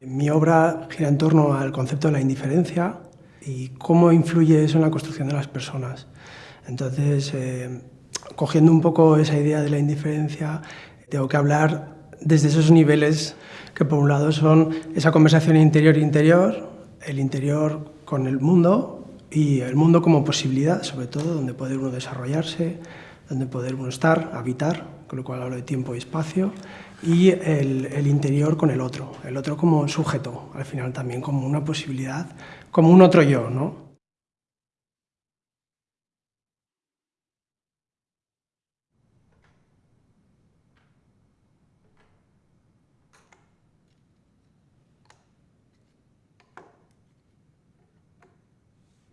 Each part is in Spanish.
Mi obra gira en torno al concepto de la indiferencia y cómo influye eso en la construcción de las personas. Entonces, eh, cogiendo un poco esa idea de la indiferencia, tengo que hablar desde esos niveles que por un lado son esa conversación interior-interior, el interior con el mundo y el mundo como posibilidad, sobre todo, donde poder uno desarrollarse, donde poder uno estar, habitar, con lo cual hablo de tiempo y espacio, y el, interior con el otro, el otro como sujeto, al final también como una posibilidad, como un otro yo, ¿no?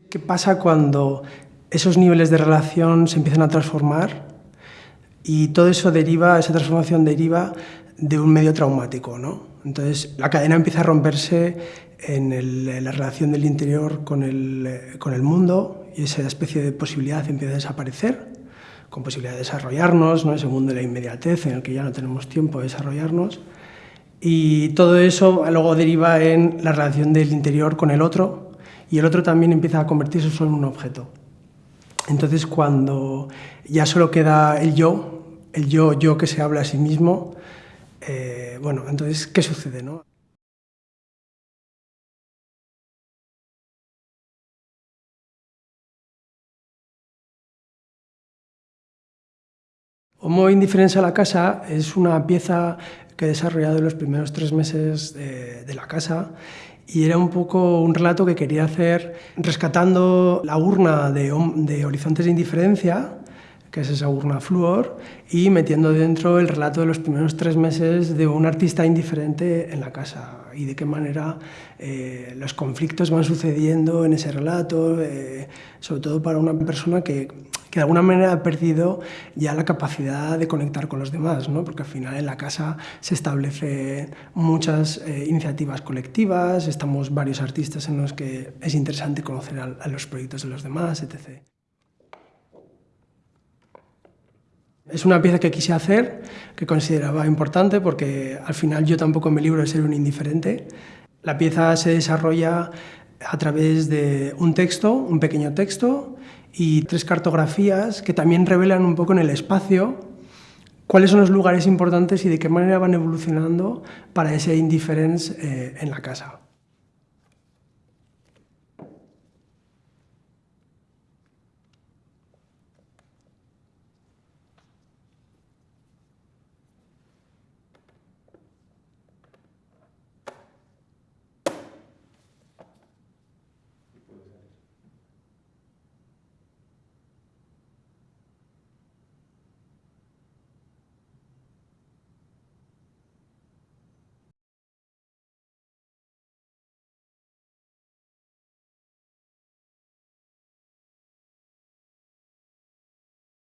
¿Qué pasa cuando esos niveles de relación se empiezan a transformar y todo eso deriva, esa transformación deriva de un medio traumático, ¿no? Entonces la cadena empieza a romperse en, la relación del interior con el, con el mundo y esa especie de posibilidad empieza a desaparecer, con posibilidad de desarrollarnos, ¿no? ese mundo de la inmediatez en el que ya no tenemos tiempo de desarrollarnos. Y todo eso luego deriva en la relación del interior con el otro y el otro también empieza a convertirse solo en un objeto. Entonces cuando ya solo queda el yo, el yo, yo que se habla a sí mismo, eh, bueno, entonces, ¿qué sucede? No? Homo Indiferencia a la casa es una pieza que he desarrollado en los primeros tres meses de, la casa y era un poco un relato que quería hacer rescatando la urna de, de Horizontes de Indiferencia, que es esa urna flúor, y metiendo dentro el relato de los primeros tres meses de un artista indiferente en la casa y de qué manera eh, los conflictos van sucediendo en ese relato, eh, sobre todo para una persona que, que, de alguna manera ha perdido ya la capacidad de conectar con los demás, ¿no? porque al final en la casa se establecen muchas eh, iniciativas colectivas, estamos varios artistas en los que es interesante conocer a, a los proyectos de los demás, etc. Es una pieza que quise hacer, que consideraba importante, porque al final yo tampoco en mi libro de ser un indiferente. La pieza se desarrolla a través de un texto, un pequeño texto, y tres cartografías que también revelan un poco en el espacio cuáles son los lugares importantes y de qué manera van evolucionando para ese indiference eh, en la casa.